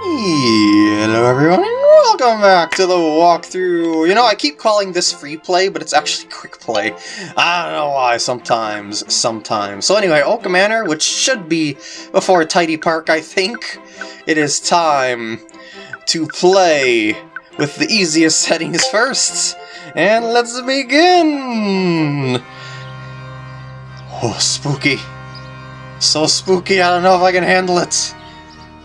Hello everyone and welcome back to the walkthrough. You know, I keep calling this free play, but it's actually quick play. I don't know why, sometimes, sometimes. So anyway, Oka Manor, which should be before Tidy Park, I think. It is time to play with the easiest settings first. And let's begin! Oh, spooky. So spooky, I don't know if I can handle it.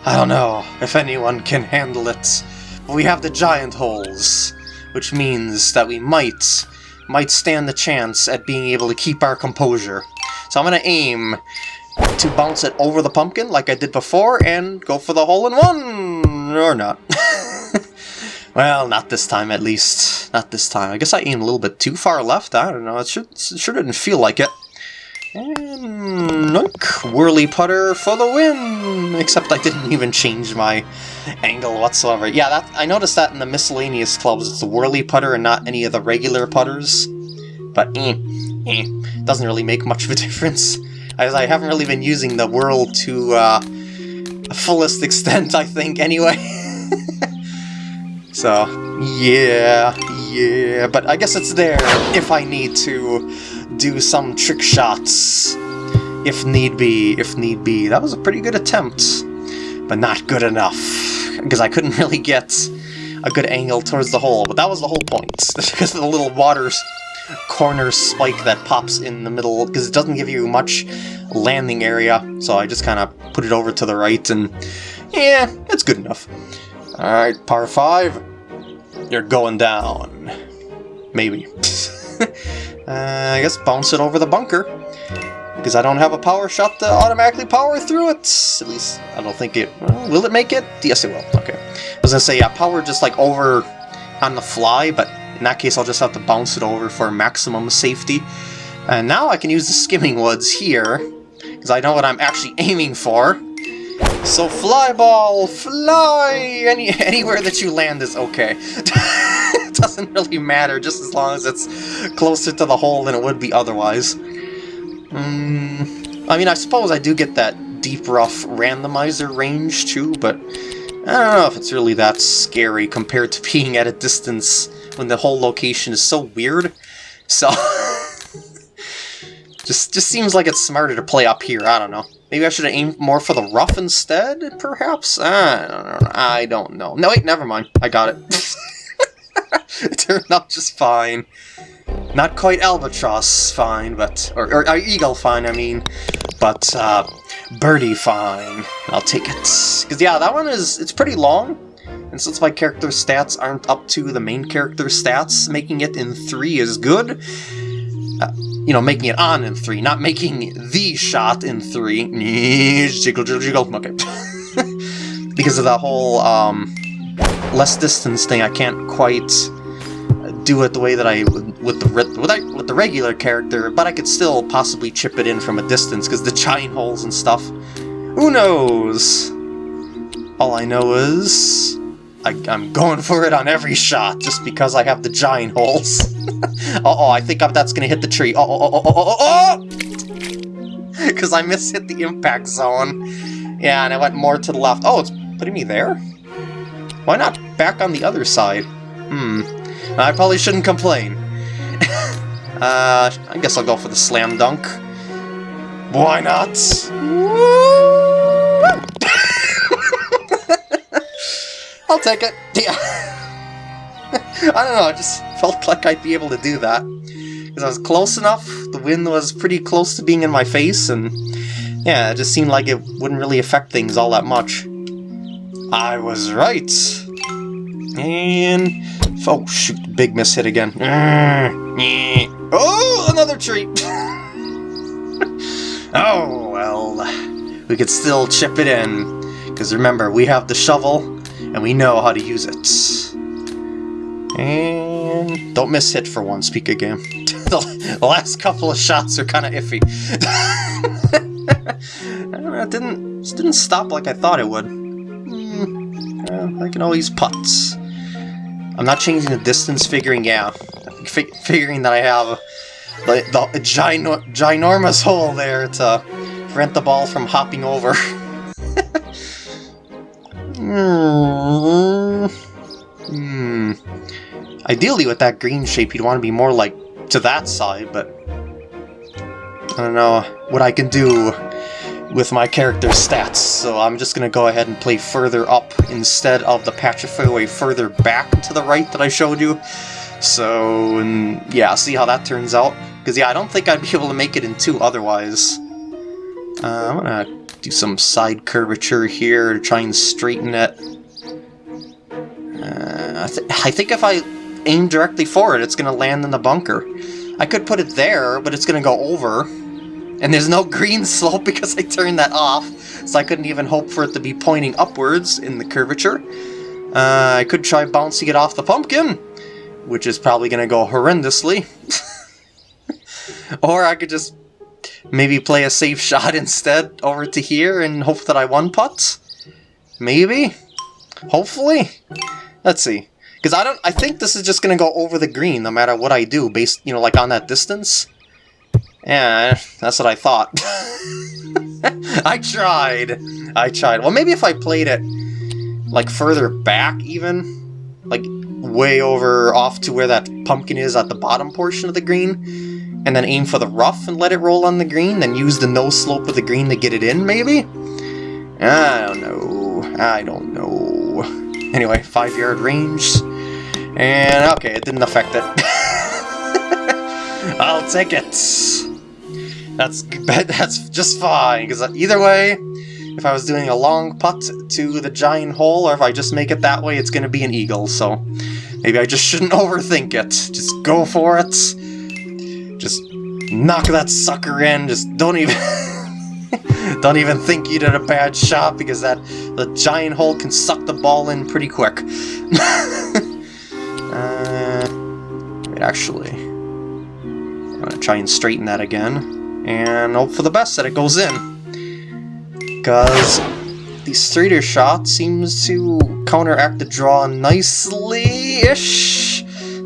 I don't know if anyone can handle it. We have the giant holes, which means that we might might stand the chance at being able to keep our composure. So I'm going to aim to bounce it over the pumpkin like I did before and go for the hole in one! Or not. well, not this time at least. Not this time. I guess I aimed a little bit too far left. I don't know. It, should, it sure didn't feel like it. And look, whirly putter for the win! Except I didn't even change my angle whatsoever. Yeah, that I noticed that in the miscellaneous clubs, it's the whirly putter and not any of the regular putters. But eh, eh, doesn't really make much of a difference. As I haven't really been using the whirl to uh, fullest extent, I think, anyway. so, yeah, yeah, but I guess it's there if I need to do some trick shots, if need be, if need be. That was a pretty good attempt, but not good enough, because I couldn't really get a good angle towards the hole, but that was the whole point, because of the little water corner spike that pops in the middle, because it doesn't give you much landing area, so I just kind of put it over to the right, and yeah, it's good enough. Alright, par 5. You're going down. Maybe. uh, I guess bounce it over the bunker. Because I don't have a power shot to automatically power through it. At least, I don't think it... Well, will it make it? Yes, it will. Okay. I was going to say, yeah, power just like over on the fly, but in that case I'll just have to bounce it over for maximum safety. And now I can use the skimming woods here, because I know what I'm actually aiming for. So fly ball, fly! Any Anywhere that you land is okay. it doesn't really matter, just as long as it's closer to the hole than it would be otherwise. Mm, I mean, I suppose I do get that deep rough randomizer range too, but I don't know if it's really that scary compared to being at a distance when the whole location is so weird. So, just just seems like it's smarter to play up here, I don't know. Maybe I should aimed more for the rough instead, perhaps? I don't know. I don't know. No, wait, never mind. I got it. it turned out just fine. Not quite albatross fine, but... Or, or, or eagle fine, I mean. But, uh, birdie fine. I'll take it. Because, yeah, that one is... It's pretty long. And since my character stats aren't up to the main character stats, making it in 3 is good. Uh, you know, making it on in 3, not making the shot in 3. Jiggle, jiggle, jiggle. Okay. because of that whole um, less distance thing, I can't quite do it the way that I would with the with, I, with the regular character, but I could still possibly chip it in from a distance because the giant holes and stuff. Who knows? All I know is I, am going for it on every shot just because I have the giant holes. uh-oh, I think I'm, that's to hit the tree. Oh, oh, oh, oh, oh, oh! Because I mishit the impact zone. Yeah, and I went more to the left. Oh, it's putting me there? Why not back on the other side? Hmm. I probably shouldn't complain. uh, I guess I'll go for the slam dunk. Why not? I'll take it. Yeah. I don't know, I just felt like I'd be able to do that. Because I was close enough, the wind was pretty close to being in my face, and yeah, it just seemed like it wouldn't really affect things all that much. I was right. And... Oh, shoot, big miss hit again. Oh, another tree! oh, well, we could still chip it in. Because remember, we have the shovel, and we know how to use it. And don't miss hit for one. Pika game. the last couple of shots are kind of iffy. it didn't it didn't stop like I thought it would. Mm, I can always putt. I'm not changing the distance, figuring yeah, figuring that I have the, the gino ginormous hole there to prevent the ball from hopping over. Hmm. Hmm. Ideally, with that green shape, you'd want to be more like to that side, but I don't know what I can do with my character's stats, so I'm just going to go ahead and play further up instead of the patch of fairway further back to the right that I showed you. So, yeah, see how that turns out. Because, yeah, I don't think I'd be able to make it in two otherwise. Uh, I'm going to do some side curvature here to try and straighten it. Uh, I, th I think if I aim directly for it, it's going to land in the bunker. I could put it there, but it's going to go over. And there's no green slope because I turned that off, so I couldn't even hope for it to be pointing upwards in the curvature. Uh, I could try bouncing it off the pumpkin, which is probably going to go horrendously. or I could just maybe play a safe shot instead over to here and hope that I one-putt. Maybe? Hopefully? Let's see. Because I don't, I think this is just going to go over the green no matter what I do, based, you know, like on that distance. Yeah, that's what I thought. I tried. I tried. Well, maybe if I played it, like, further back, even, like, way over off to where that pumpkin is at the bottom portion of the green, and then aim for the rough and let it roll on the green, then use the no slope of the green to get it in, maybe? I don't know. I don't know. Anyway, five yard range. And okay, it didn't affect it. I'll take it. That's that's just fine, because either way, if I was doing a long putt to the giant hole, or if I just make it that way, it's going to be an eagle, so maybe I just shouldn't overthink it. Just go for it. Just knock that sucker in, just don't even... don't even think you did a bad shot, because that the giant hole can suck the ball in pretty quick. uh, wait, actually... I'm going to try and straighten that again and hope for the best that it goes in. Because the straighter shot seems to counteract the draw nicely-ish.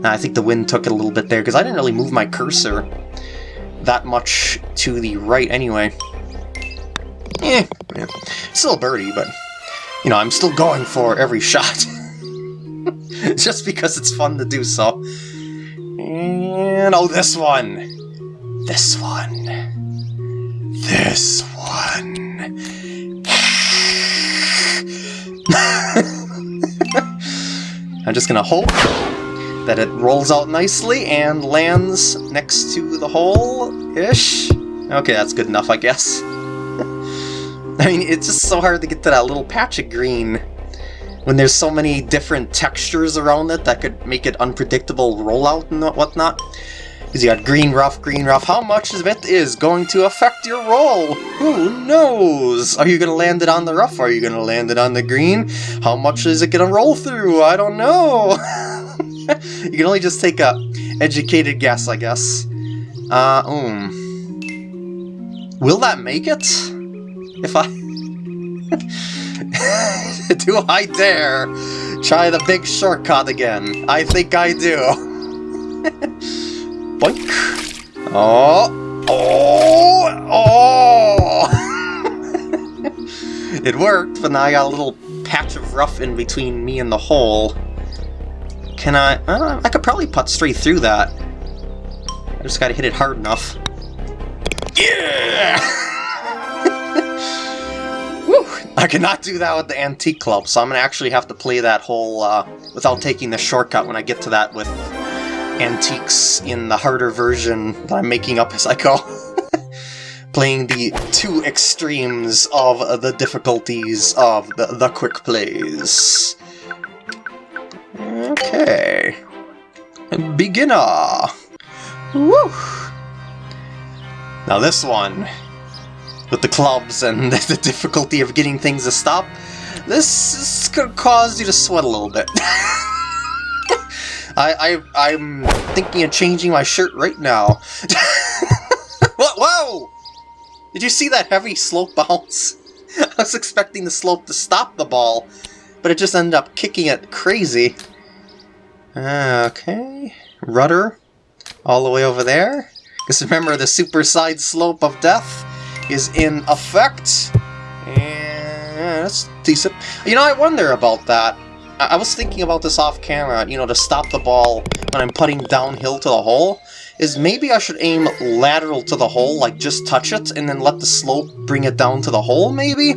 I think the wind took it a little bit there, because I didn't really move my cursor that much to the right anyway. Eh, yeah. Still a birdie, but, you know, I'm still going for every shot. Just because it's fun to do so. And, oh, this one! This one. This one. I'm just gonna hope that it rolls out nicely and lands next to the hole-ish. Okay, that's good enough, I guess. I mean, it's just so hard to get to that little patch of green when there's so many different textures around it that could make it unpredictable rollout and whatnot. You got green rough, green rough. How much of it is going to affect your roll? Who knows? Are you going to land it on the rough? Are you going to land it on the green? How much is it going to roll through? I don't know. you can only just take a educated guess, I guess. Uh, um... Will that make it? If I... do I dare try the big shortcut again? I think I do. Boink. Oh. Oh. Oh. it worked, but now I got a little patch of rough in between me and the hole. Can I... Uh, I could probably putt straight through that. I just gotta hit it hard enough. Yeah! Woo! I cannot do that with the antique club, so I'm gonna actually have to play that hole uh, without taking the shortcut when I get to that with antiques in the harder version that I'm making up as I go. Playing the two extremes of the difficulties of the, the quick plays. Okay. Beginner! Woo! Now this one, with the clubs and the difficulty of getting things to stop, this is gonna cause you to sweat a little bit. I, I, I'm thinking of changing my shirt right now. what? Whoa! Did you see that heavy slope bounce? I was expecting the slope to stop the ball, but it just ended up kicking it crazy. Okay, rudder all the way over there. Because remember, the super side slope of death is in effect. And that's decent. You know, I wonder about that. I, I was thinking about this off camera, you know, to stop the ball when I'm putting downhill to the hole, is maybe I should aim lateral to the hole, like just touch it, and then let the slope bring it down to the hole, maybe?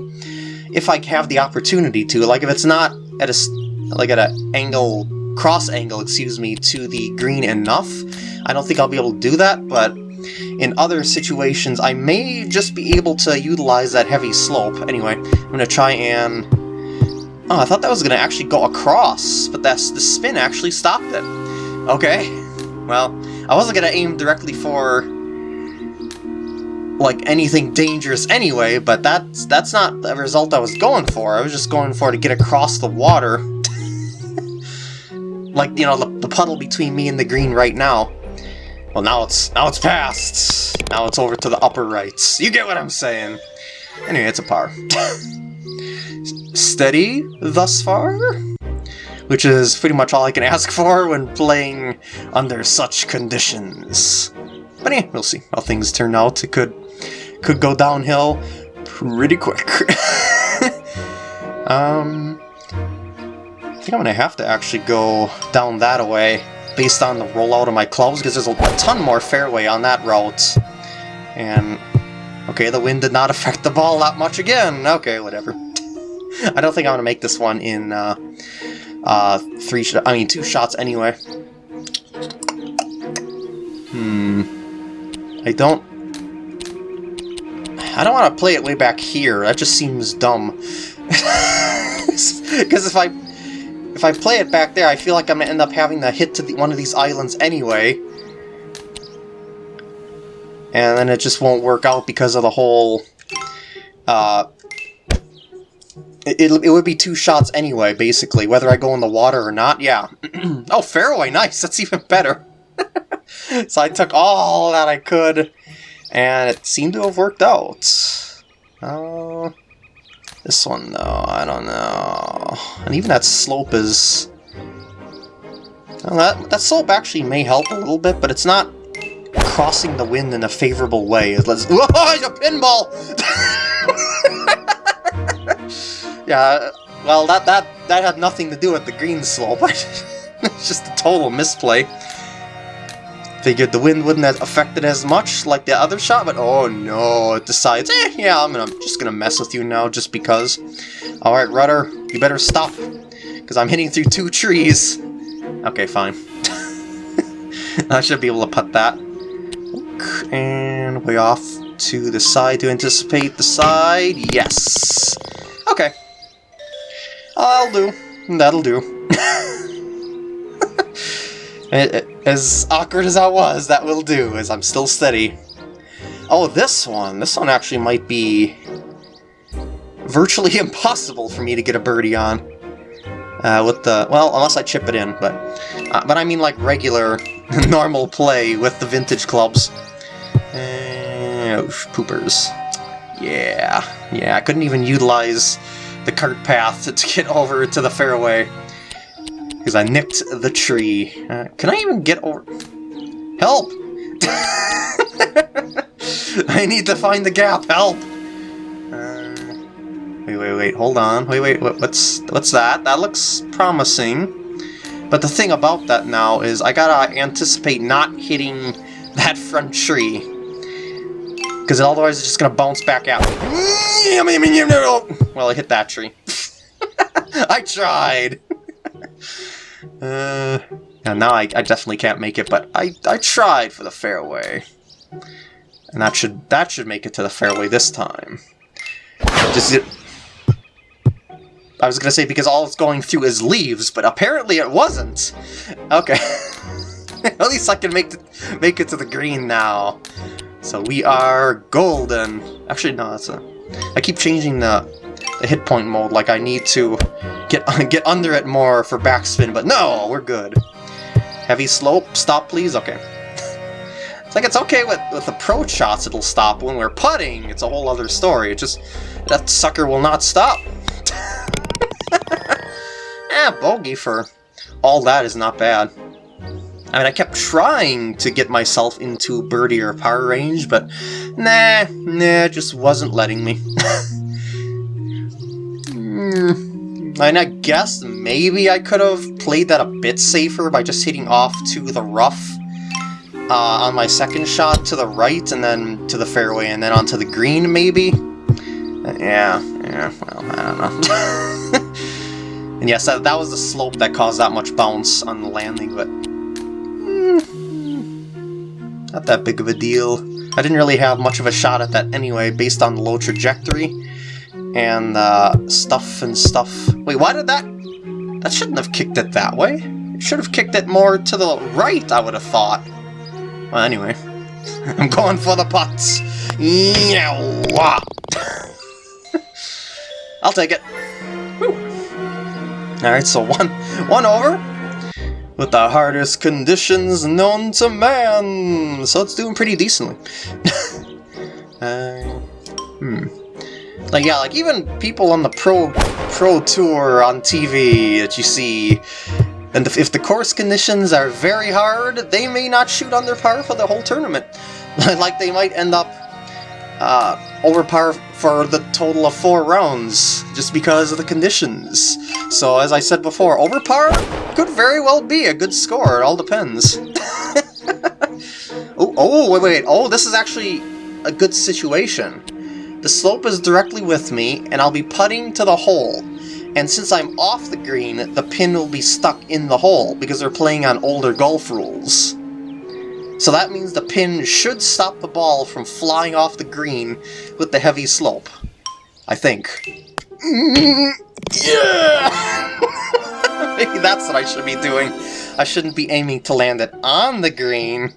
If I have the opportunity to. Like, if it's not at a, like at an angle, cross angle, excuse me, to the green enough, I don't think I'll be able to do that, but in other situations, I may just be able to utilize that heavy slope. Anyway, I'm going to try and... Oh, I thought that was going to actually go across, but that's the spin actually stopped it. Okay, well, I wasn't going to aim directly for like anything dangerous anyway, but that's that's not the result I was going for. I was just going for to get across the water. like, you know, the, the puddle between me and the green right now. Well, now it's now it's past. Now it's over to the upper rights. You get what I'm saying. Anyway, it's a par. Steady thus far? Which is pretty much all I can ask for when playing under such conditions. But yeah, we'll see how things turn out. It could could go downhill pretty quick. um, I think I'm gonna have to actually go down that way based on the rollout of my clubs, because there's a ton more fairway on that route. And, okay, the wind did not affect the ball that much again. Okay, whatever. I don't think I'm going to make this one in uh, uh, three, I mean, two shots anyway. Hmm. I don't... I don't want to play it way back here. That just seems dumb. Because if I if I play it back there, I feel like I'm going to end up having to hit to the, one of these islands anyway. And then it just won't work out because of the whole... Uh, it, it, would be two shots anyway, basically, whether I go in the water or not. Yeah. oh, fairway, nice. That's even better. so I took all that I could, and it seemed to have worked out. Uh, this one, though, I don't know. And even that slope is... Well, that, that slope actually may help a little bit, but it's not crossing the wind in a favorable way. Let's... Whoa, a pinball! yeah, well, that, that, that had nothing to do with the green slope. it's just a total misplay. Figured the wind wouldn't have affected as much like the other shot, but oh no, it decides, eh, yeah, I'm gonna, just gonna mess with you now just because. Alright, rudder, you better stop, because I'm hitting through two trees. Okay, fine. I should be able to put that. And way off to the side to anticipate the side. Yes! Okay. I'll do. That'll do. As awkward as that was, that will do, as I'm still steady. Oh, this one! This one actually might be virtually impossible for me to get a birdie on. Uh, with the, well, unless I chip it in, but, uh, but I mean like regular, normal play with the vintage clubs. Uh, oof, poopers. Yeah, yeah, I couldn't even utilize the cart path to, get over to the fairway. Because I nicked the tree. Uh, can I even get over... Help! I need to find the gap, help! Uh, wait, wait, wait, hold on. Wait, wait, what's, what's that? That looks promising. But the thing about that now is I gotta anticipate not hitting that front tree. Because otherwise it's just gonna bounce back out. Well, I hit that tree. I tried! Uh, yeah, now I, I definitely can't make it, but I, I tried for the fairway. And that should that should make it to the fairway this time. Just it, I was gonna say because all it's going through is leaves, but apparently it wasn't. Okay. At least I can make make it to the green now. So we are golden. Actually, no, that's a. I keep changing the the hit point mode like I need to get get under it more for backspin, but no, we're good. Heavy slope, stop please? Okay. it's like it's okay with, with approach shots it'll stop. When we're putting, it's a whole other story. It just, that sucker will not stop. eh, bogey for all that is not bad. I mean, I kept trying to get myself into birdie or par range, but nah, nah, just wasn't letting me. And I guess maybe I could have played that a bit safer by just hitting off to the rough uh, on my second shot to the right and then to the fairway and then onto the green maybe? Uh, yeah, yeah, well, I don't know. and yes, that, that was the slope that caused that much bounce on the landing, but... Not that big of a deal. I didn't really have much of a shot at that anyway, based on the low trajectory and uh, stuff and stuff. Wait, why did that... That shouldn't have kicked it that way. It should have kicked it more to the right, I would have thought. Well, anyway. I'm going for the putts. Yeah. I'll take it. Alright, so one, one over with the hardest conditions known to man. So it's doing pretty decently. uh, hmm. Like, yeah, like even people on the pro pro tour on TV that you see, and if the course conditions are very hard, they may not shoot on their par for the whole tournament. like they might end up uh, over par for the total of four rounds, just because of the conditions. So as I said before, over par could very well be a good score, it all depends. oh, oh, wait, wait, oh, this is actually a good situation. The slope is directly with me, and I'll be putting to the hole. And since I'm off the green, the pin will be stuck in the hole, because they're playing on older golf rules. So that means the pin should stop the ball from flying off the green with the heavy slope. I think. Yeah! Maybe that's what I should be doing. I shouldn't be aiming to land it on the green.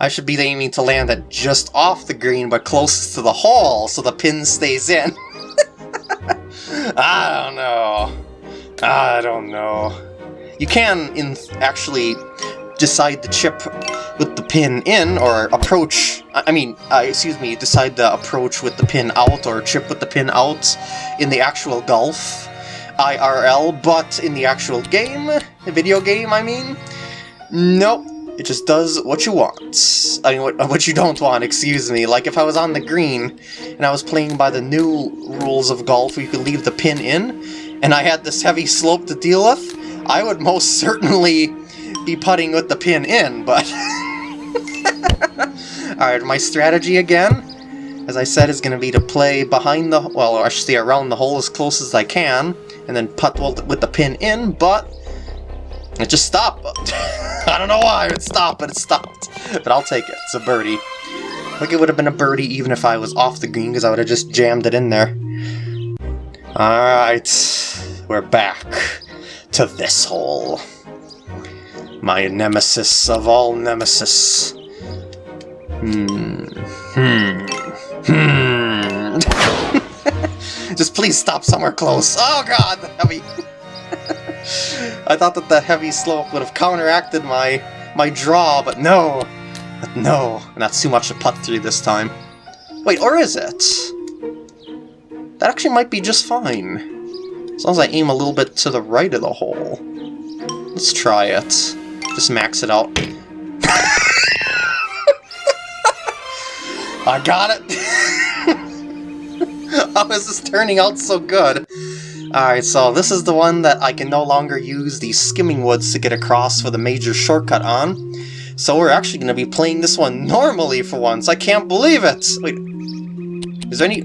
I should be aiming to land it just off the green, but closest to the hole, so the pin stays in. I don't know. I don't know. You can, in actually, decide the chip with the pin in, or approach, I mean, uh, excuse me, decide the approach with the pin out, or chip with the pin out in the actual golf, IRL, but in the actual game, the video game, I mean, nope. It just does what you want. I mean, what, what you don't want, excuse me. Like, if I was on the green, and I was playing by the new rules of golf where you could leave the pin in, and I had this heavy slope to deal with, I would most certainly be putting with the pin in, but... Alright, my strategy again, as I said, is going to be to play behind the... well, I should say around the hole as close as I can, and then putt with the pin in, but it just stopped. I don't know why it stopped, but it stopped. But I'll take it. It's a birdie. Like it would have been a birdie even if I was off the green, because I would have just jammed it in there. Alright, we're back to this hole. My nemesis of all nemesis. Hmm. Hmm. Hmm. just please stop somewhere close. Oh god, heavy. I thought that the heavy slope would have counteracted my my draw, but no. But no, that's too much to putt through this time. Wait, or is it? That actually might be just fine. As long as I aim a little bit to the right of the hole. Let's try it. Just max it out. I got it! How is this is turning out so good? Alright, so this is the one that I can no longer use the skimming woods to get across for the major shortcut on. So we're actually going to be playing this one normally for once. I can't believe it! Wait, is there any...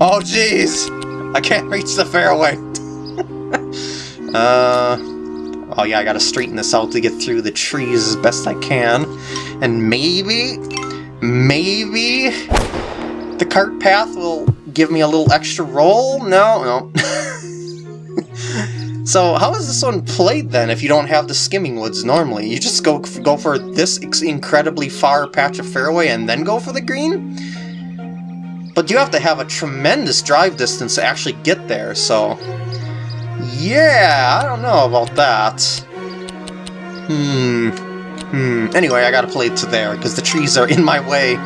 Oh jeez! I can't reach the fairway! uh... Oh yeah, I gotta straighten this out to get through the trees as best I can. And maybe... Maybe... The cart path will give me a little extra roll? No, no. so how is this one played then if you don't have the skimming woods normally? You just go go for this incredibly far patch of fairway and then go for the green? But you have to have a tremendous drive distance to actually get there, so... Yeah, I don't know about that. Hmm. Hmm. Anyway, I gotta play to there, because the trees are in my way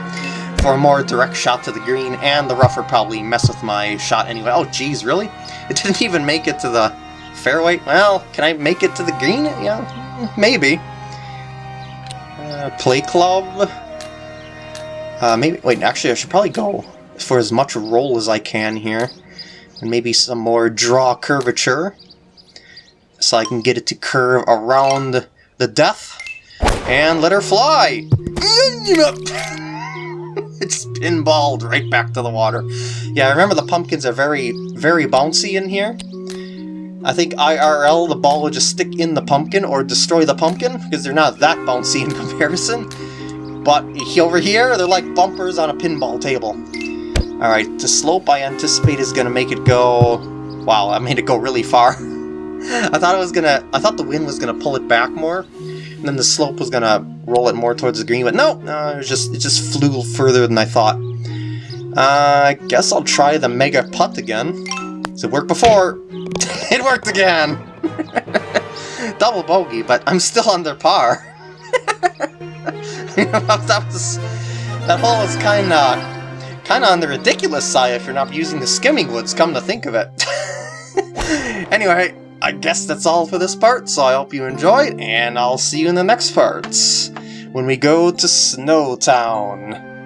for a more direct shot to the green, and the rougher probably mess with my shot anyway. Oh, geez, really? It didn't even make it to the fairway? Well, can I make it to the green? Yeah, maybe. Uh, play club? Uh, maybe, wait, actually I should probably go for as much roll as I can here. And maybe some more draw curvature. So I can get it to curve around the death. And let her fly! it's pinballed right back to the water. Yeah, I remember the pumpkins are very, very bouncy in here. I think IRL, the ball will just stick in the pumpkin or destroy the pumpkin, because they're not that bouncy in comparison. But over here, they're like bumpers on a pinball table. Alright, the slope I anticipate is going to make it go... Wow, I made it go really far. I thought it was gonna... I thought the wind was going to pull it back more, and then the slope was going to roll it more towards the green, but no, no, it was just it just flew further than I thought. Uh, I guess I'll try the Mega Putt again. It worked before? it worked again! Double bogey, but I'm still under par. that was... That hole was kinda... Kinda on the ridiculous side if you're not using the skimming woods, come to think of it. anyway, I guess that's all for this part, so I hope you enjoyed, and I'll see you in the next parts when we go to Snowtown.